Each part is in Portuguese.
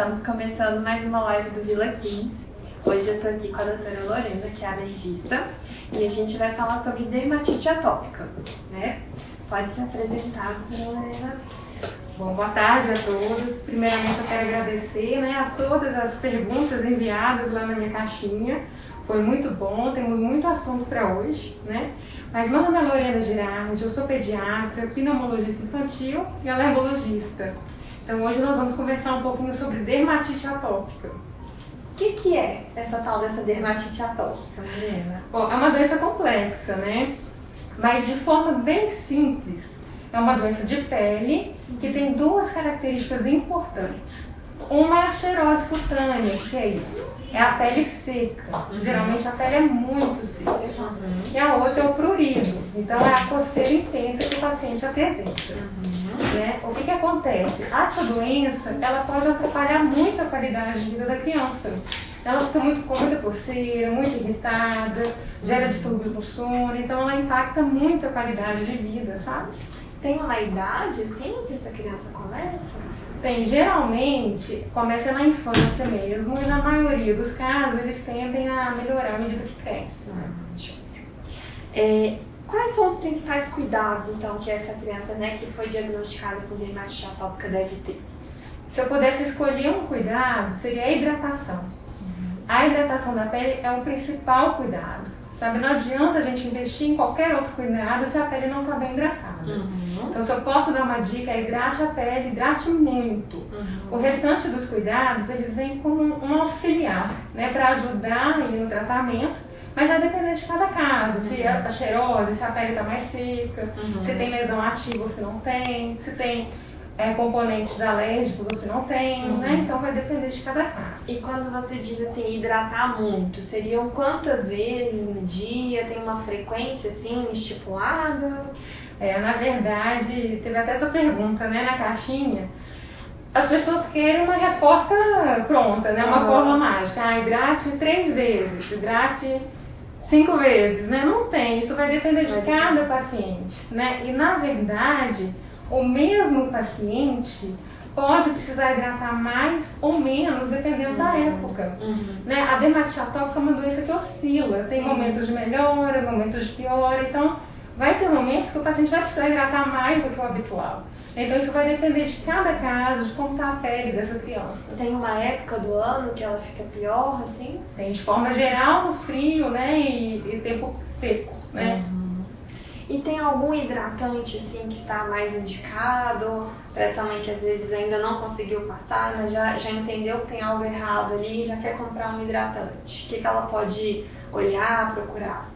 Estamos começando mais uma live do Vila 15. Hoje eu estou aqui com a doutora Lorena, que é alergista, e a gente vai falar sobre dermatite atópica, né? Pode se apresentar, doutora Lorena. Bom, boa tarde a todos. Primeiramente eu quero agradecer né, a todas as perguntas enviadas lá na minha caixinha. Foi muito bom, temos muito assunto para hoje, né? Mas meu nome é Lorena Girardi, eu sou pediatra, pneumologista infantil e alergologista. Então hoje nós vamos conversar um pouquinho sobre dermatite atópica. O que, que é essa tal dessa dermatite atópica, Mariana? Bom, é uma doença complexa, né? Mas de forma bem simples, é uma doença de pele que tem duas características importantes. Uma é a xerose cutânea, que é isso? É a pele seca. Uhum. Geralmente a pele é muito seca. Uhum. E a outra é o prurido. Então é a coceira intensa que o paciente apresenta. Né? O que, que acontece? Essa doença ela pode atrapalhar muito a qualidade de vida da criança. Ela fica muito com muita coceira, muito irritada, gera distúrbios no sono, então ela impacta muito a qualidade de vida, sabe? Tem uma idade, assim, que essa criança começa? Tem, geralmente começa na infância mesmo e na maioria dos casos eles tendem a melhorar à medida que cresce. É, quais são os principais cuidados então que essa criança né, que foi diagnosticada com dermatite atópica deve ter? Se eu pudesse escolher um cuidado, seria a hidratação. Uhum. A hidratação da pele é o principal cuidado. Sabe, não adianta a gente investir em qualquer outro cuidado se a pele não está bem hidratada. Uhum. Então, se eu posso dar uma dica, é hidrate a pele, hidrate muito. Uhum. O restante dos cuidados, eles vêm como um auxiliar, né, para ajudar aí no tratamento, mas vai depender de cada caso, uhum. se a cheirose, se a pele está mais seca, uhum. se tem lesão ativa ou se não tem, se tem é, componentes alérgicos ou se não tem, uhum. né? Então vai depender de cada caso. E quando você diz assim, hidratar muito, seriam quantas vezes no dia? Tem uma frequência assim estipulada? É, na verdade, teve até essa pergunta né, na caixinha. As pessoas querem uma resposta pronta, né? Uma uhum. forma mágica. Ah, hidrate três vezes, hidrate cinco vezes, né? Não tem, isso vai depender de cada paciente, né? E na verdade, o mesmo paciente pode precisar hidratar mais ou menos, dependendo uhum. da época. Uhum. Né? A dermatite atópica é uma doença que oscila, tem momentos de melhora, momentos de piora, então vai ter momentos que o paciente vai precisar hidratar mais do que o habitual. Então isso vai depender de cada caso, de como está a pele dessa criança. Tem uma época do ano que ela fica pior, assim? Tem, de forma geral, no frio, né, e, e tempo seco, né. Uhum. E tem algum hidratante assim que está mais indicado para essa mãe que às vezes ainda não conseguiu passar, mas já, já entendeu que tem algo errado ali e já quer comprar um hidratante? O que, que ela pode olhar, procurar?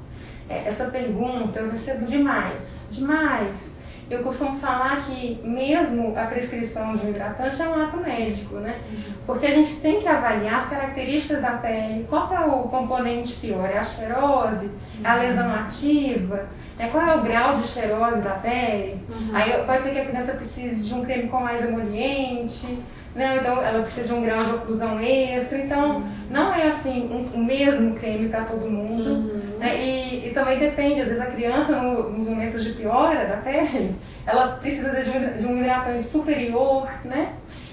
É, essa pergunta eu recebo demais, demais. Eu costumo falar que mesmo a prescrição de um hidratante é um ato médico, né? Uhum. Porque a gente tem que avaliar as características da pele, qual é o componente pior, é a xerose, é a lesão ativa, é qual é o grau de xerose da pele. Uhum. Aí pode ser que a criança precise de um creme com mais emoliente, né? então ela precisa de um grau de oclusão extra. Então uhum. não é assim o um, um mesmo creme para todo mundo. Uhum. Né? E, e, também depende, às vezes a criança no, nos momentos de piora da pele, ela precisa de um, de um hidratante superior, né?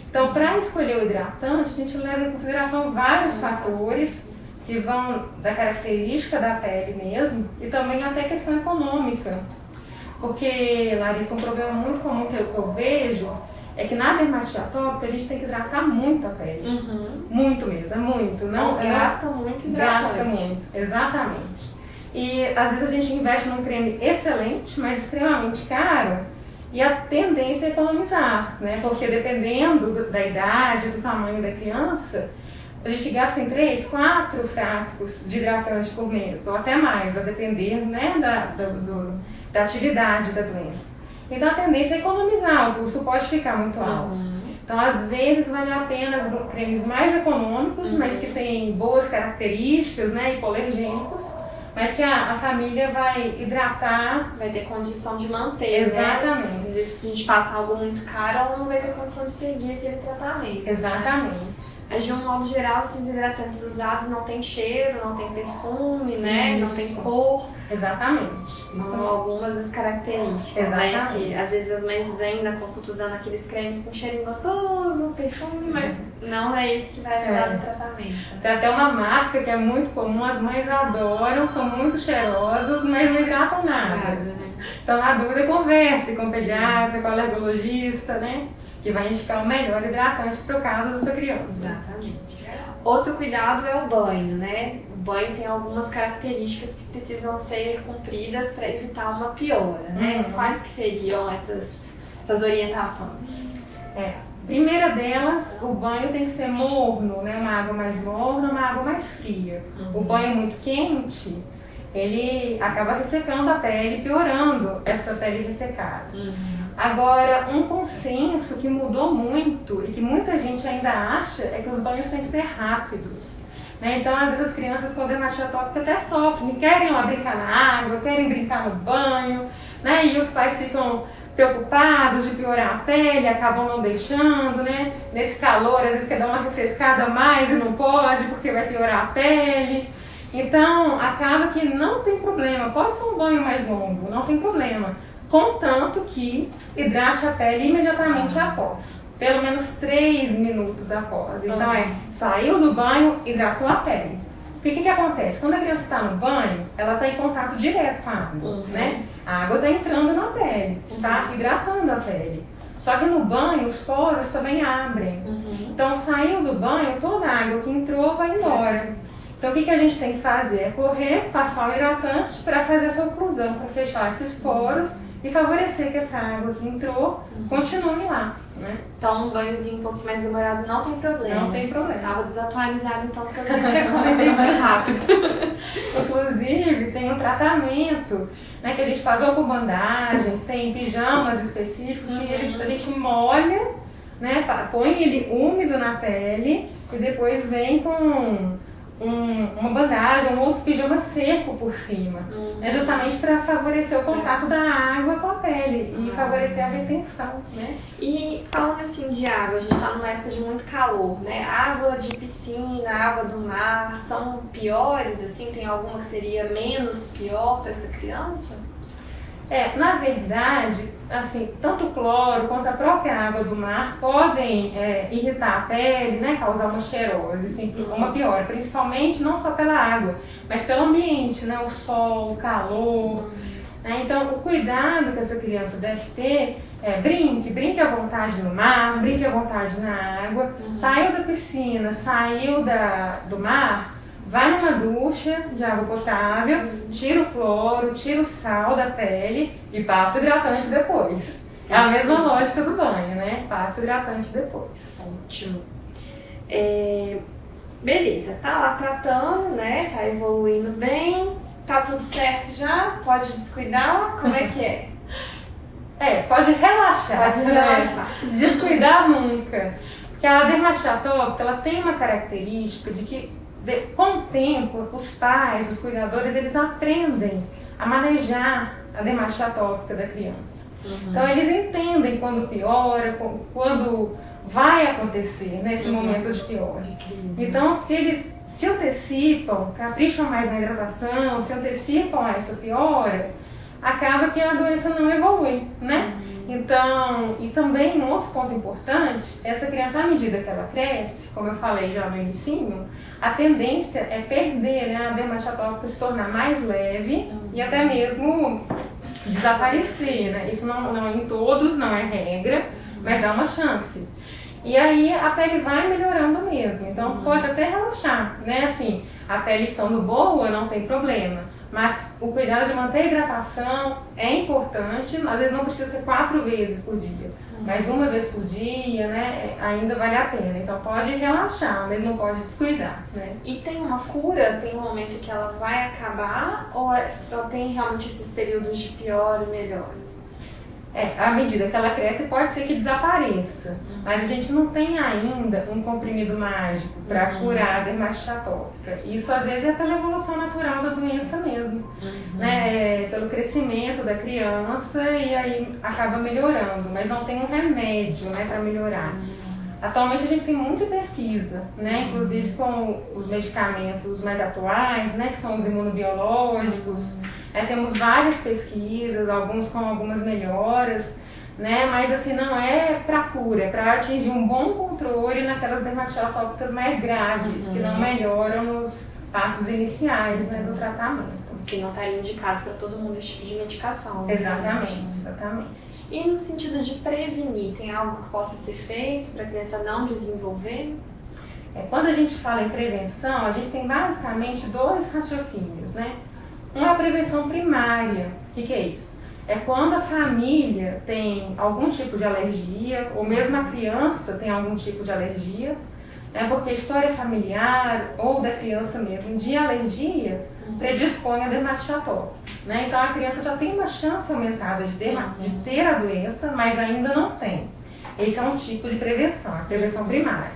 Então, para escolher o hidratante, a gente leva em consideração vários fatores que vão da característica da pele mesmo e também até questão econômica. Porque, Larissa, um problema muito comum que eu, que eu vejo é que na dermatite atópica a gente tem que hidratar muito a pele. Uhum. Muito mesmo, é muito. Não, não gasta muito hidratante. Gasta muito, exatamente. E às vezes a gente investe num creme excelente, mas extremamente caro, e a tendência é economizar, né? Porque dependendo do, da idade, do tamanho da criança, a gente gasta em 3, 4 frascos de hidratante por mês, ou até mais, a depender né, da, do, do, da atividade da doença. Então a tendência é economizar, o custo pode ficar muito alto. Uhum. Então, às vezes, vale a pena cremes mais econômicos, uhum. mas que têm boas características, né, hipolergênicos, mas que a, a, família vai hidratar. Vai ter condição de manter. Né? Exatamente. Né? Se a gente passar algo muito caro, ela não vai ter condição de seguir aquele tratamento. Exatamente. Mas de um modo geral, esses hidratantes usados não tem cheiro, não tem perfume, né? Não tem cor. Exatamente. Isso são algumas das características, Exatamente. né? Que às vezes as mães vêm na consulta usando aqueles cremes com cheirinho gostoso, perfume, mas não é isso que vai ajudar É. no tratamento. Tem até uma marca que é muito comum, as mães adoram, são muito cheirosas, mas não hidratam nada. Nada, né? Então, na dúvida, converse com o pediatra, com o alergologista, né? Que vai indicar o melhor hidratante para o caso da sua criança. Exatamente. Outro cuidado é o banho, né? O banho tem algumas características que precisam ser cumpridas para evitar uma piora, né? Uhum. Quais que seriam essas, essas orientações? É. Primeira delas, o banho tem que ser morno, né? Uma água mais morna, uma água mais fria. O banho muito quente, ele acaba ressecando a pele, piorando essa pele ressecada. Agora, um consenso que mudou muito e que muita gente ainda acha é que os banhos têm que ser rápidos. né? Então, às vezes, as crianças com dermatite atópica até sofrem, querem lá brincar na água, querem brincar no banho, né? e os pais ficam preocupados de piorar a pele, acabam não deixando, né? Nesse calor, às vezes quer dar uma refrescada a mais e não pode porque vai piorar a pele. Então, acaba que não tem problema, pode ser um banho mais longo, não tem problema contanto que hidrate a pele imediatamente após. Pelo menos 3 minutos após. Então é, saiu do banho, hidratou a pele. Porque o que, que acontece? Quando a criança está no banho, ela está em contato direto com a água, Uhum. né? A água está entrando na pele, está hidratando a pele. Só que no banho, os poros também abrem. Então saiu do banho, toda a água que entrou vai embora. Então o que, que a gente tem que fazer? É correr, passar o hidratante para fazer essa oclusão, para fechar esses poros e favorecer que essa água que entrou continue lá. Né? Então, um banhozinho um pouquinho mais demorado não tem problema. Não tem problema. Tava desatualizado, então, porque eu sempre recomendei banho rápido. Inclusive, tem um tratamento né, que a gente faz ou com bandagens, tem pijamas específicos que eles, a gente molha, né, põe ele úmido na pele e depois vem com um- uma bandagem, um outro pijama seco por cima. É justamente para favorecer o contato da água com a pele e favorecer a retenção. Né? E falando assim de água, a gente tá numa época de muito calor, né? Água de piscina, água do mar, são piores, assim? Tem alguma que seria menos pior para essa criança? É, na verdade, assim, tanto o cloro quanto a própria água do mar podem é, irritar a pele, né, causar uma cheirose, assim, uma piora, principalmente não só pela água, mas pelo ambiente, né, o sol, o calor. né? Então, o cuidado que essa criança deve ter é brinque, brinque à vontade no mar, brinque à vontade na água, saiu da piscina, saiu da, do mar, vai numa ducha de água potável, tira o cloro, tira o sal da pele e passa o hidratante depois. É a mesma lógica do banho, né? Passa o hidratante depois. Ótimo. É, beleza, tá lá tratando, né? Tá evoluindo bem, tá tudo certo já? Pode descuidar? Como é que é? É, pode relaxar. Pode né? relaxar. Descuidar nunca. Porque a dermatite atópica, ela tem uma característica de que, de- tempo, os pais, os cuidadores, eles aprendem a manejar a dermatite atópica da criança. Então, eles entendem quando piora, quando vai acontecer nesse momento de pior. Então, se eles se antecipam, capricham mais na hidratação, se antecipam a essa piora, acaba que a doença não evolui, né? Então, e também um outro ponto importante, essa criança, à medida que ela cresce, como eu falei já no inicinho, a tendência é perder, né, a dermatite atópica se tornar mais leve e até mesmo desaparecer, né? Isso não, não em todos, não é regra, mas há uma chance. E aí a pele vai melhorando mesmo, então pode até relaxar, né? Assim, a pele estando boa, não tem problema. Mas o cuidado de manter a hidratação é importante, às vezes não precisa ser quatro vezes por dia, mas uma vez por dia, né? Ainda vale a pena. Então pode relaxar, mas não pode descuidar, né? E tem uma cura? Tem um momento que ela vai acabar? Ou é- só tem realmente esses períodos de pior e melhor? É, à medida que ela cresce, pode ser que desapareça. Mas a gente não tem ainda um comprimido mágico para curar a dermatite atópica. Isso às vezes é pela evolução natural da doença mesmo. Né? É pelo crescimento da criança e aí acaba melhorando. Mas não tem um remédio né, para melhorar. Atualmente a gente tem muita pesquisa, né? Inclusive com os medicamentos mais atuais, né? Que são os imunobiológicos. É, temos várias pesquisas, alguns com algumas melhoras, né? Mas assim, não é para cura, é para atingir um bom controle naquelas dermatites atópicas mais graves, que não melhoram nos passos iniciais né, do tratamento. Que não está indicado para todo mundo esse tipo de medicação. Né? Exatamente, exatamente. E no sentido de prevenir, tem algo que possa ser feito para a criança não desenvolver? É, quando a gente fala em prevenção, a gente tem basicamente dois raciocínios, né? Um é a prevenção primária. O que, que é isso? É quando a família tem algum tipo de alergia, ou mesmo a criança tem algum tipo de alergia, né? porque a história familiar ou da criança mesmo de alergia predispõe a dermatite atópica. Né? Então a criança já tem uma chance aumentada de, de ter a doença, mas ainda não tem. Esse é um tipo de prevenção, a prevenção primária.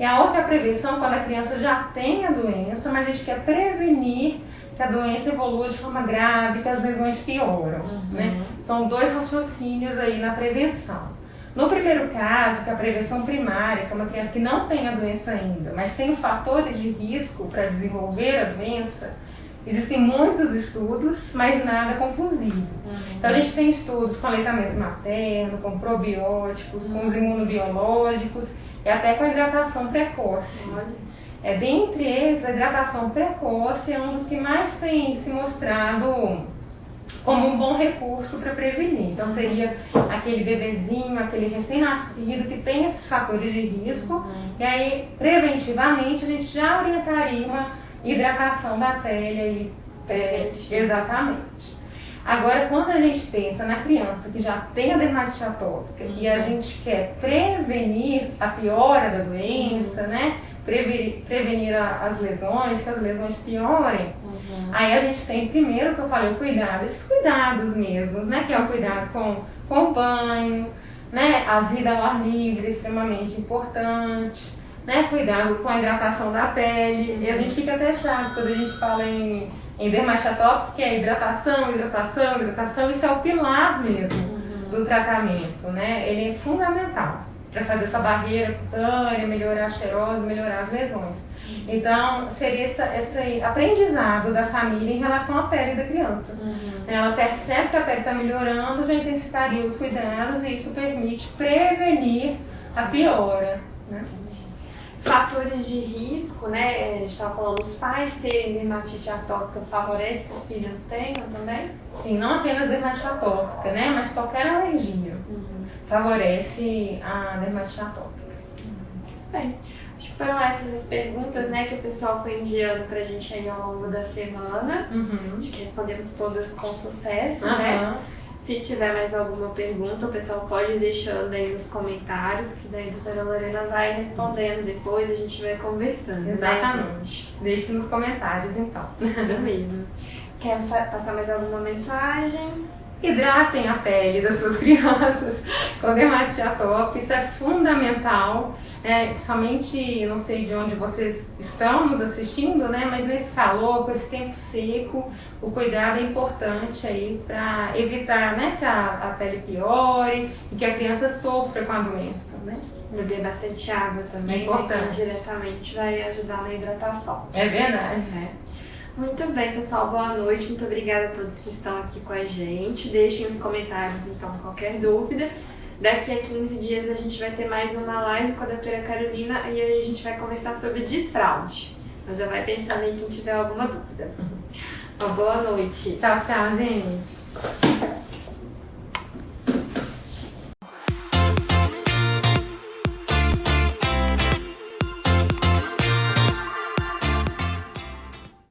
E a outra prevenção quando a criança já tem a doença, mas a gente quer prevenir que a doença evolua de forma grave, que as lesões pioram. Uhum. Né? São dois raciocínios aí na prevenção. No primeiro caso, que é a prevenção primária, que é uma criança que não tem a doença ainda, mas tem os fatores de risco para desenvolver a doença, existem muitos estudos, mas nada conclusivo. Uhum. Então a gente tem estudos com aleitamento materno, com probióticos, uhum. com os imunobiológicos e até com a hidratação precoce. É, dentre eles, a hidratação precoce é um dos que mais tem se mostrado como um bom recurso para prevenir. Então seria aquele bebezinho, aquele recém-nascido que tem esses fatores de risco, uhum. e aí preventivamente a gente já orientaria uma hidratação da pele aí. É, exatamente. Agora, quando a gente pensa na criança que já tem a dermatite atópica uhum. e a gente quer prevenir a piora da doença, né? Prevenir, prevenir as lesões, que as lesões piorem, Uhum. Aí a gente tem primeiro que eu falei, o cuidado, esses cuidados mesmo, né? Que é o cuidado com, com o banho, né? A vida ao ar livre, extremamente importante, né? Cuidado com a hidratação da pele. E a gente fica até chato quando a gente fala em, em dermatotop, que é hidratação, hidratação, hidratação, isso é o pilar mesmo uhum. do tratamento, né? Ele é fundamental para fazer essa barreira cutânea, melhorar a xerose, melhorar as lesões. Então, seria essa, esse aprendizado da família em relação à pele da criança. Uhum. Ela percebe que a pele está melhorando, já intensificaria os cuidados e isso permite prevenir a piora. Né? Fatores de risco, né? A gente estava falando, os pais terem dermatite atópica favorece que os filhos tenham também? Sim, não apenas dermatite atópica, né? Mas qualquer alergia. Favorece a dermatite atópica. Bem. Acho que foram essas as perguntas né, que o pessoal foi enviando pra gente aí ao longo da semana. Uhum. Acho que respondemos todas com sucesso, uhum. né? Se tiver mais alguma pergunta, o pessoal pode ir deixando aí nos comentários, que daí a doutora Lorena vai respondendo depois, a gente vai conversando. Né, Exatamente. Né, Deixe nos comentários então. Isso mesmo. Quer passar mais alguma mensagem? Hidratem a pele das suas crianças com dermatite atópica, isso é fundamental é, principalmente, não sei de onde vocês estão nos assistindo, né? Mas nesse calor, com esse tempo seco, o cuidado é importante aí para evitar, né, que a, a, pele piore e que a criança sofra com a doença, né? Beber bastante água também, é importante. Né, que diretamente vai ajudar na hidratação. É verdade. É. Muito bem, pessoal. Boa noite. Muito obrigada a todos que estão aqui com a gente. Deixem nos comentários, então, qualquer dúvida. Daqui a 15 dias a gente vai ter mais uma live com a doutora Carolina e aí a gente vai conversar sobre desfraude. Então já vai pensando aí quem tiver alguma dúvida. Uma boa noite. Tchau, tchau, gente.